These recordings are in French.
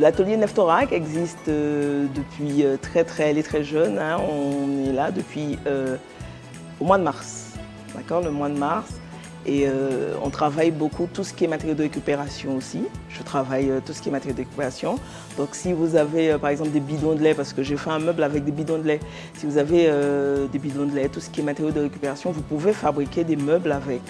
L'atelier Neftorac existe euh, depuis euh, très très, est très jeune, hein. on est là depuis euh, au mois de mars, d'accord, le mois de mars. Et on travaille beaucoup tout ce qui est matériaux de récupération aussi. Je travaille tout ce qui est matériaux de récupération. Donc si vous avez par exemple des bidons de lait, parce que j'ai fait un meuble avec des bidons de lait, si vous avez des bidons de lait, tout ce qui est matériaux de récupération, vous pouvez fabriquer des meubles avec.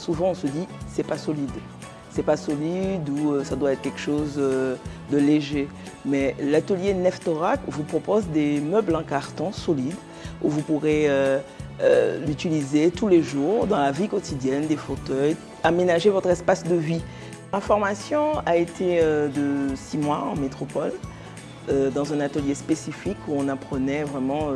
Souvent on se dit c'est pas solide. C'est pas solide ou euh, ça doit être quelque chose euh, de léger. Mais l'atelier Neftorac vous propose des meubles en carton solides où vous pourrez euh, l'utiliser tous les jours dans la vie quotidienne, des fauteuils, aménager votre espace de vie. Ma formation a été de six mois en métropole, dans un atelier spécifique où on apprenait vraiment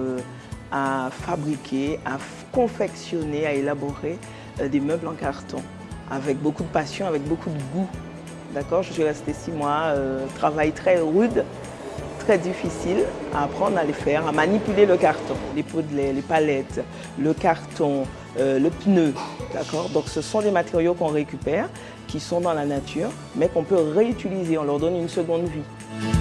à fabriquer, à confectionner, à élaborer euh, des meubles en carton avec beaucoup de passion, avec beaucoup de goût. D'accord? Je suis restée six mois, euh, travail très rude, très difficile à apprendre à les faire, à manipuler le carton, les pots les palettes, le carton, euh, le pneu. D'accord? Donc ce sont des matériaux qu'on récupère, qui sont dans la nature, mais qu'on peut réutiliser, on leur donne une seconde vie.